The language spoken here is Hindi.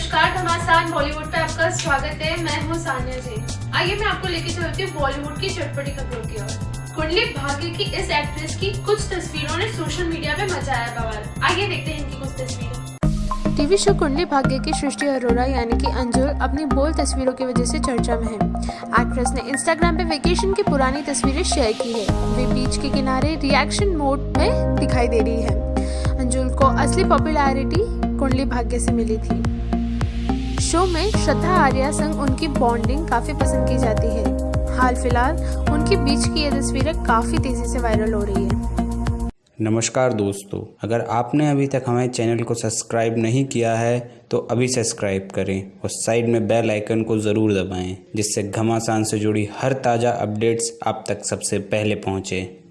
नमस्कार घमासान बॉलीवुड पे आपका स्वागत है। मैं हूँ सानिया जी। आइए मैं आपको लेके चलती हूँ बॉलीवुड की चटपटी खबरों की ओर। कुंडली भाग्य की इस एक्ट्रेस की कुछ तस्वीरों ने सोशल मीडिया पे मचाया बवाल। आइए देखते हैं इनकी कुछ तस्वीरें। टीवी शो कुंडली भाग्य की सृष्टि अरोरा यानी कि अंजुल अपनी बोल्ड तस्वीरों की वजह से चर्चा में है। एक्ट्रेस ने इंस्टाग्राम पे वेकेशन की पुरानी तस्वीरें शेयर की है। वे बीच के किनारे रिएक्शन मोड में दिखाई दे रही है। अंजुल को असली पॉपुलैरिटी कुंडली भाग्य से मिली थी। शो में श्रद्धा आर्या संग उनकी बॉन्डिंग काफ़ी पसंद की जाती है। हाल फ़िलहाल, उनके बीच की ये तस्वीरें काफ़ी तेज़ी से वायरल हो रही है। नमस्कार दोस्तों, अगर आपने अभी तक हमारे चैनल को सब्सक्राइब नहीं किया है तो अभी सब्सक्राइब करें और साइड में बेल आइकन को ज़रूर दबाएँ, जिससे घमासान से जुड़ी हर ताज़ा अपडेट्स आप तक सबसे पहले पहुँचें।